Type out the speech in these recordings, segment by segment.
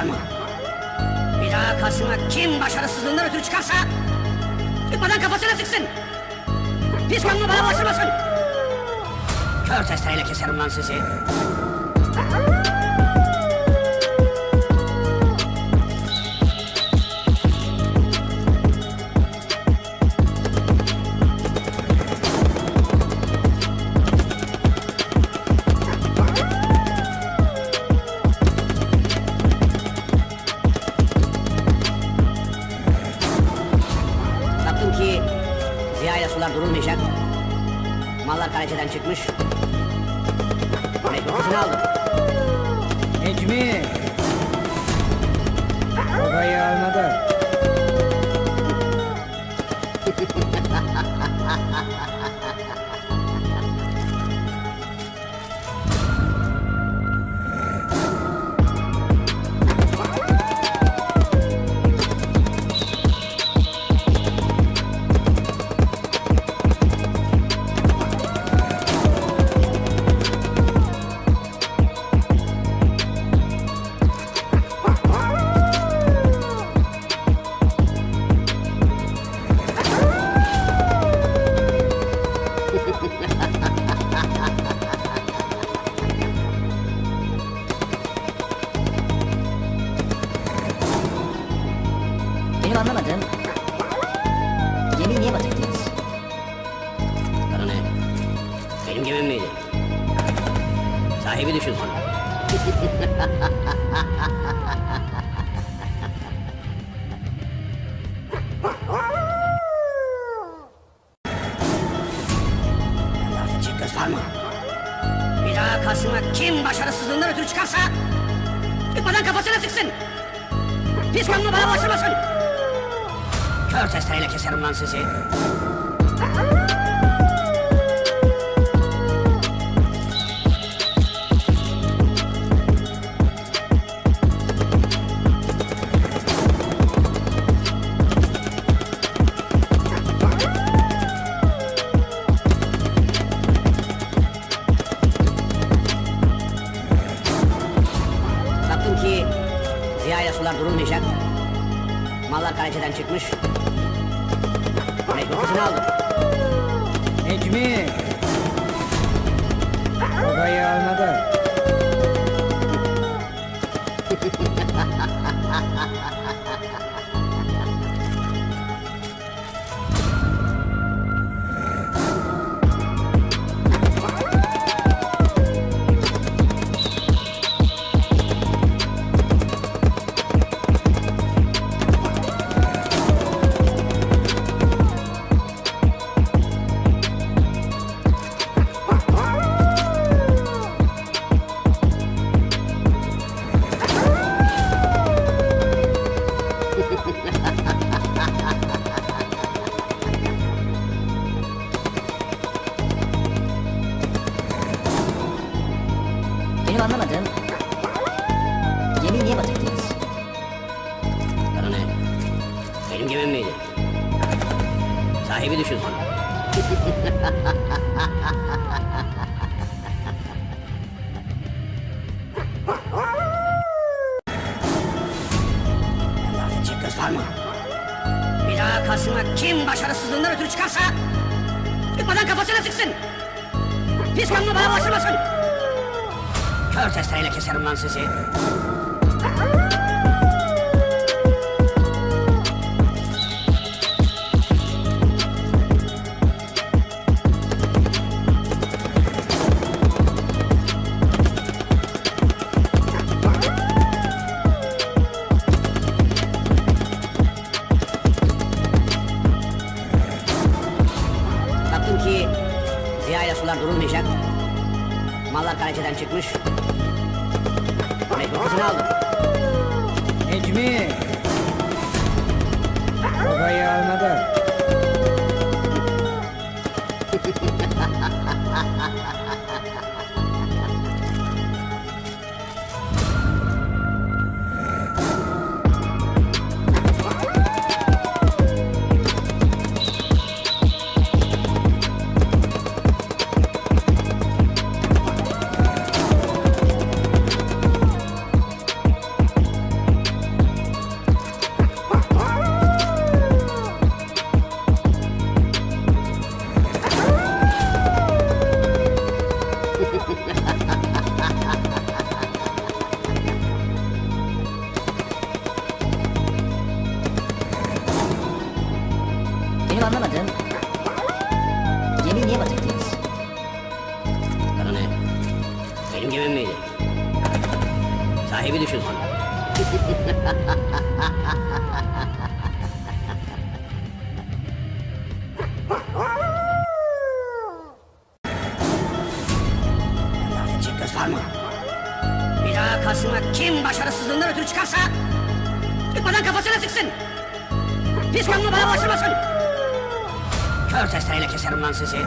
mı? Bir daha karşıma kim başarısızlığından ötürü çıkarsa... ...çıkmadan kafasına sıksın! Pis kanlı bana bulaştırmasın! Kör testereyle keserim lan sizi! Kaleceden çıkmış. Mecbur kızını aldım. Benim anlamadığım... Gemiyi niye batırdınız? Bana ne? Benim gemim miydi? Sahibi düşünsün. Artık göz var mı? Bir daha karşıma kim başarısızlığından ötürü çıkarsa... ...çıkmadan kafasına sıksın! Pis kanlı bana bulaştırmasın! Kör testereyle keserim lan sizi! Baktım ki Ziya ile sular durulmayacak. Mallar kaleceden çıkmış. Mecbur kızını aldım. Necmi! Babayı almadı. Sahibi düşünsün. Çift göz? Bir daha karşıma kim başarısızlığından ötürü çıkarsa... ...çıkmadan kafasına sıksın! Pis kanlı bana bulaştırmasın! Kör testereyle keserim lan sizi! Mallar kaleceden çıkmış. Mecbur kızını aldım. Bende edecek göz var mı? Bir daha karşıma kim başarısızlığından ötürü çıkarsa... ...çıkmadan kafasına sıksın! Pis kanlı bana başlamasın! Kör testereyle keserim lan sizi!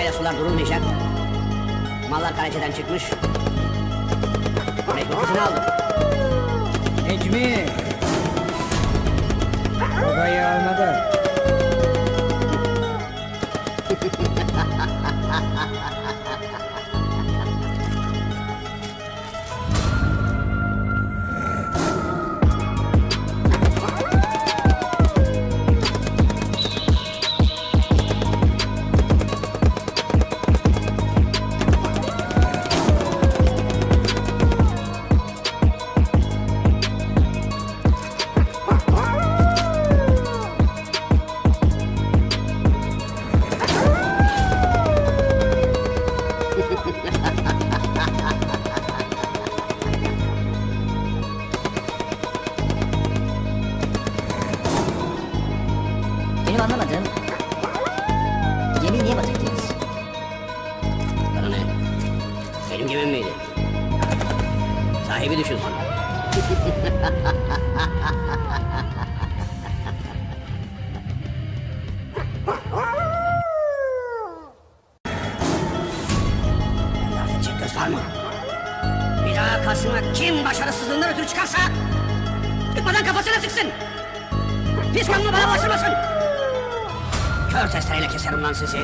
İle sular durulmayacak. Mallar kaleceden çıkmış. Mecbur kızını aldım. Necmi! Babayı almadı. Mı? Bir daha karşıma kim başarısızlığından ötürü çıkarsa... ...çıkmadan kafasına sıksın! Pis kanlı bana başlamasın! Kör testereyle keserim lan sizi!